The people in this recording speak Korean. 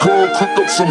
그 끝없음